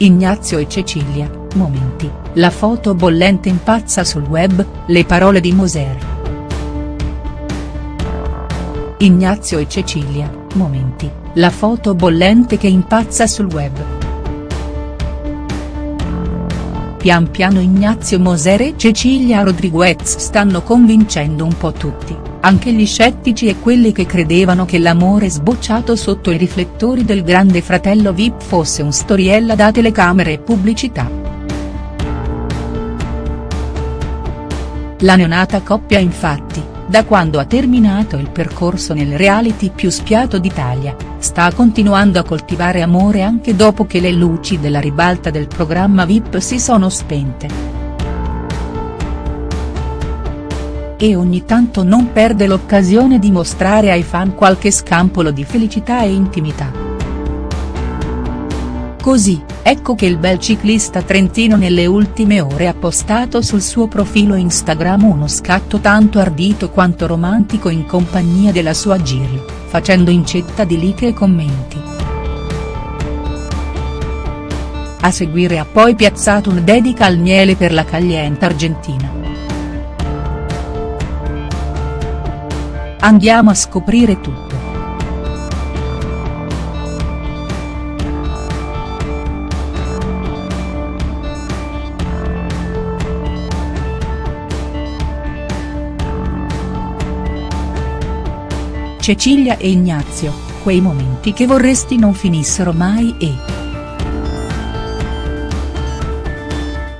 Ignazio e Cecilia, momenti, la foto bollente impazza sul web, le parole di Moser. Ignazio e Cecilia, momenti, la foto bollente che impazza sul web. Pian piano Ignazio Moser e Cecilia Rodriguez stanno convincendo un po' tutti anche gli scettici e quelli che credevano che l'amore sbocciato sotto i riflettori del grande fratello Vip fosse un storiella da telecamere e pubblicità. La neonata coppia infatti, da quando ha terminato il percorso nel reality più spiato d'Italia, sta continuando a coltivare amore anche dopo che le luci della ribalta del programma Vip si sono spente. e ogni tanto non perde l'occasione di mostrare ai fan qualche scampolo di felicità e intimità. Così, ecco che il bel ciclista trentino nelle ultime ore ha postato sul suo profilo Instagram uno scatto tanto ardito quanto romantico in compagnia della sua Jill, facendo incetta di like e commenti. A seguire ha poi piazzato una dedica al miele per la caglienta argentina. Andiamo a scoprire tutto. Cecilia e Ignazio, quei momenti che vorresti non finissero mai e.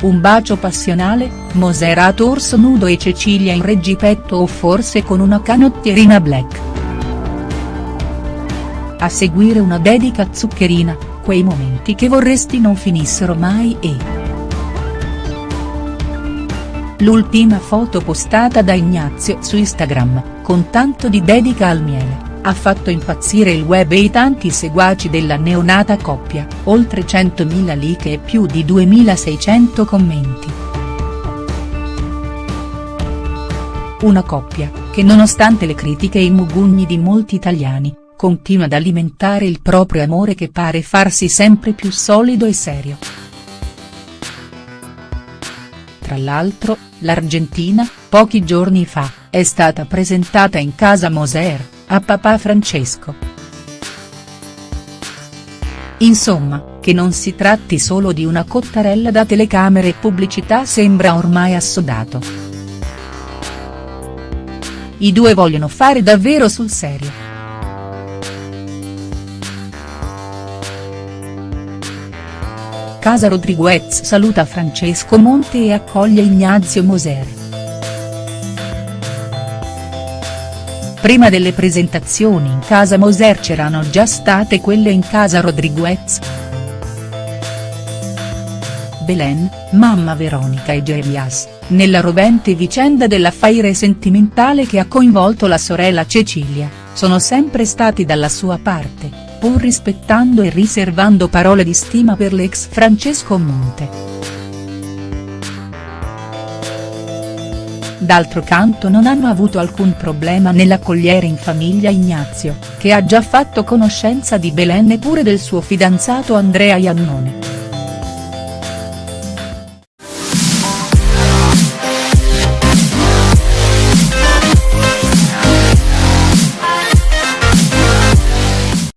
Un bacio passionale, Moser torso nudo e Cecilia in reggipetto o forse con una canottierina black. A seguire una dedica zuccherina, quei momenti che vorresti non finissero mai e. L'ultima foto postata da Ignazio su Instagram, con tanto di dedica al miele ha fatto impazzire il web e i tanti seguaci della neonata coppia, oltre 100.000 like e più di 2.600 commenti. Una coppia, che nonostante le critiche e i mugugni di molti italiani, continua ad alimentare il proprio amore che pare farsi sempre più solido e serio. Tra l'altro, l'Argentina, pochi giorni fa, è stata presentata in casa Moser, a papà Francesco. Insomma, che non si tratti solo di una cottarella da telecamere e pubblicità sembra ormai assodato. I due vogliono fare davvero sul serio. Casa Rodriguez saluta Francesco Monte e accoglie Ignazio Moser. Prima delle presentazioni in casa Moser c'erano già state quelle in casa Rodriguez. Belen, mamma Veronica e Jeremias, nella rovente vicenda dell'affaire sentimentale che ha coinvolto la sorella Cecilia, sono sempre stati dalla sua parte, pur rispettando e riservando parole di stima per l'ex Francesco Monte. D'altro canto non hanno avuto alcun problema nell'accogliere in famiglia Ignazio, che ha già fatto conoscenza di Belen e pure del suo fidanzato Andrea Iannone.